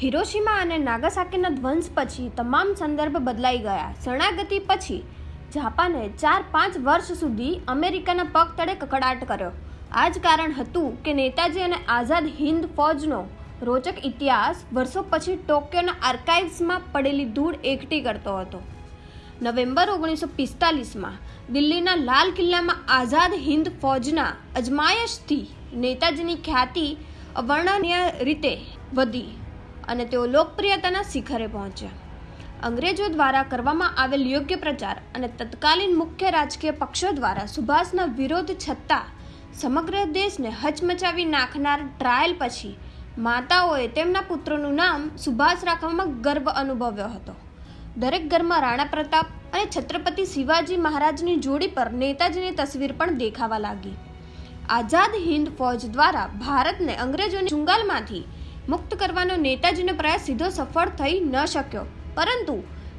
Hiroshima અને નાગાસાકીના ધ્વંસ પછી તમામ સંદર્ભ બદલાઈ ગયા. શરણાગતિ પછી જાપાને ચાર પાંચ વર્ષ સુધી અમેરિકાના પગ તળે કકડાટ કર્યો. આ જ કારણ હતું કે નેતાજી અને આઝાદ હિન્દ ફૌજનો રોચક ઇતિહાસ વર્ષો પછી ટોક્યોના આર્કાઇવ્સમાં પડેલી ધૂળ એકઠી કરતો હતો. નવેમ્બર ઓગણીસો પિસ્તાલીસમાં દિલ્હીના લાલ કિલ્લામાં આઝાદ હિન્દ ફૌજના અજમાયશથી નેતાજીની ખ્યાતિ અવર્ણનીય રીતે વધી. અને તેઓ લોકપ્રિયતાના શિખરે પહોંચ્યા. અંગ્રેજો દ્વારા કરવામાં આવેલ યોગ્ય પ્રચાર અને તત્કાલીન મુખ્ય રાજકીય પક્ષો દ્વારા સુભાષના વિરોધ છતાં સમગ્ર દેશને હચમચાવી નાખનાર ટ્રાયલ પછી માતાઓએ તેમના પુત્રોનું નામ સુભાષ રાખવામાં ગર્વ અનુભવ્યો હતો. દરેક ઘરમાં રાણા પ્રતાપ અને છત્રપતિ શિવાજી મહારાજની જોડી પર નેતાજીની તસવીર પણ દેખાવા લાગી. આઝાદ હિંદ ફૌજ દ્વારા ભારતને અંગ્રેજોની ચુંગાલમાંથી મુક્ત કરવાનો નેતાજીનો પ્રયાસ સીધો સફળ થઈ ન શક્યો. પરંતુ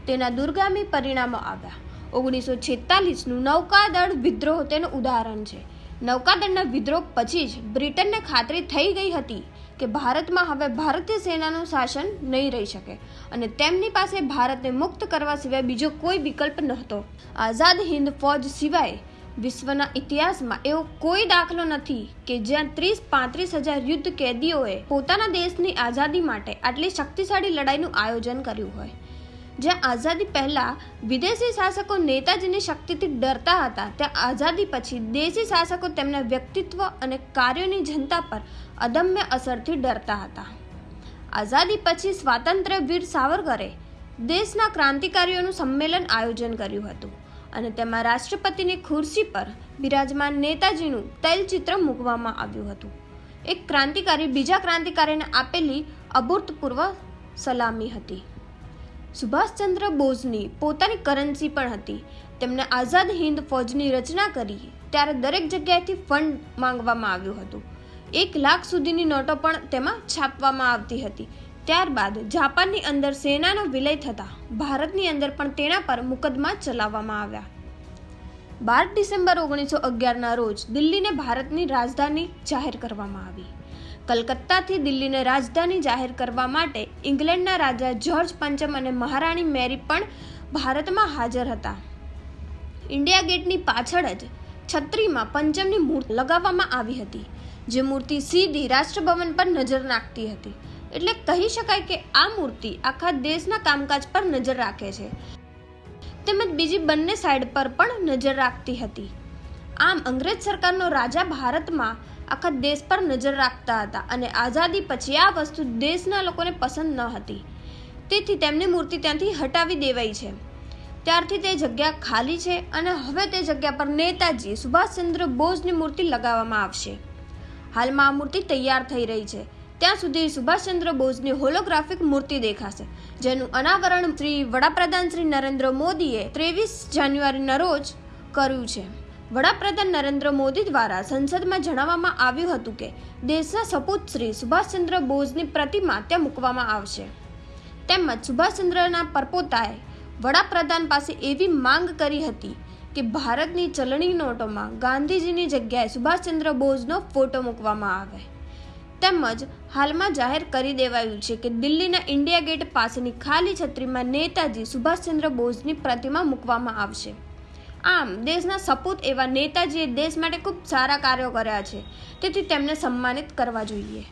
તેના દુર્ગામી પરિણામો આવ્યા. ઓગણીસો છેતાલીસનું નૌકાદળ વિદ્રોહ તેનું ઉદાહરણ છે. નૌકાદળના વિદ્રોહ પછી જ બ્રિટનને ખાતરી થઈ ગઈ હતી કે ભારતમાં હવે ભારતીય સેનાનું શાસન નહીં રહી શકે અને તેમની પાસે ભારતને મુક્ત કરવા સિવાય બીજો કોઈ વિકલ્પ નહોતો. આઝાદ હિંદ ફૌજ સિવાય વિશ્વના ઇતિહાસમાં એવો કોઈ દાખલો નથી કે જ્યાં ત્રીસ પાંત્રીસ હજાર યુદ્ધ કેદીઓએ પોતાના દેશની આઝાદી માટે આટલી શક્તિશાળી લડાઈનું આયોજન કર્યું હોય. જ્યાં આઝાદી પહેલાં વિદેશી શાસકો નેતાજીની શક્તિથી ડરતા હતા, ત્યાં આઝાદી પછી દેશી શાસકો તેમના વ્યક્તિત્વ અને કાર્યોની જનતા પર અદમ્ય અસરથી ડરતા હતા. આઝાદી પછી સ્વાતંત્ર્ય વીર સાવરકરે દેશના ક્રાંતિકારીઓનું સંમેલન આયોજન કર્યું હતું. અને તેમાં રાષ્ટ્રપતિની ખુરશી પર બિરાજમાન નેતાજીનું તૈલચિત્ર મૂકવામાં આવ્યું હતું. એક ક્રાંતિકારી બીજા ક્રાંતિકારીને આપેલી અભૂતપૂર્વ સલામી હતી. સુભાષચંદ્ર બોઝની પોતાની કરન્સી પણ હતી. તેમણે આઝાદ હિન્દ ફૌજની રચના કરી ત્યારે દરેક જગ્યાએથી ફંડ માંગવામાં આવ્યું હતું. એક લાખ સુધીની નોટો પણ તેમાં છાપવામાં આવતી હતી. ત્યારબાદ જાપાનની અંદર સેનાનો વિલય થતાં ભારતની અંદર પણ તેના પર મુકદમા ચલાવવામાં આવ્યા. બાર ડિસેમ્બર ઓગણીસો અગિયારના રોજ દિલ્હીને ભારતની રાજધાની જાહેર કરવામાં આવી. કલકત્તાથી દિલ્હીને રાજધાની જાહેર કરવા માટે ઇંગ્લેન્ડના રાજા જ્યોર્જ પંચમ અને મહારાણી મેરી પણ ભારતમાં હાજર હતા. ઇન્ડિયા ગેટની પાછળ જ છત્રીમાં પંચમની મૂર્તિ લગાવવામાં આવી હતી, જે મૂર્તિ સીધી રાષ્ટ્રભવન પર નજર નાખતી હતી. એટલે કહી શકાય કે આ મૂર્તિ આખા દેશના કામકાજ પર નજર રાખે છે. તેમજ બીજી બંને સાઈડ પર પણ નજર રાખતી હતી. આમ અંગ્રેજ સરકારનો રાજા ભારતમાં આખા દેશ પર નજર રાખતા હતા અને આઝાદી પછી આ વસ્તુ દેશના લોકોને પસંદ ન હતી. તેથી તેમની મૂર્તિ ત્યાંથી હટાવી દેવાઈ છે. ત્યારથી તે જગ્યા ખાલી છે અને હવે તે જગ્યા પર નેતાજી સુભાષચંદ્ર બોઝની મૂર્તિ લગાવવામાં આવશે. હાલમાં આ મૂર્તિ તૈયાર થઈ રહી છે. ત્યાં સુધી સુભાષચંદ્ર બોઝની હોલોગ્રાફિક મૂર્તિ દેખાશે, જેનું અનાવરણ શ્રી વડાપ્રધાન શ્રી નરેન્દ્ર મોદીએ ત્રેવીસ જાન્યુઆરીના રોજ કર્યું છે. વડાપ્રધાન નરેન્દ્ર મોદી દ્વારા સંસદમાં જણાવવામાં આવ્યું હતું કે, દેશના સપૂત શ્રી સુભાષચંદ્ર બોઝની પ્રતિમા ત્યાં મૂકવામાં આવશે. તેમજ સુભાષચંદ્રના પરપોતાએ વડાપ્રધાન પાસે એવી માંગ કરી હતી કે ભારતની ચલણી નોટોમાં ગાંધીજીની જગ્યાએ સુભાષચંદ્ર બોઝનો ફોટો મૂકવામાં આવે. તેમજ હાલમાં જાહેર કરી દેવાયું છે કે દિલ્હીના ઇન્ડિયા ગેટ પાસેની ખાલી છત્રીમાં નેતાજી સુભાષચંદ્ર બોઝની પ્રતિમા મૂકવામાં આવશે. આમ, દેશના સપૂત એવા નેતાજીએ દેશ માટે ખૂબ સારા કાર્યો કર્યા છે. તેથી તેમને સન્માનિત કરવા જોઈએ.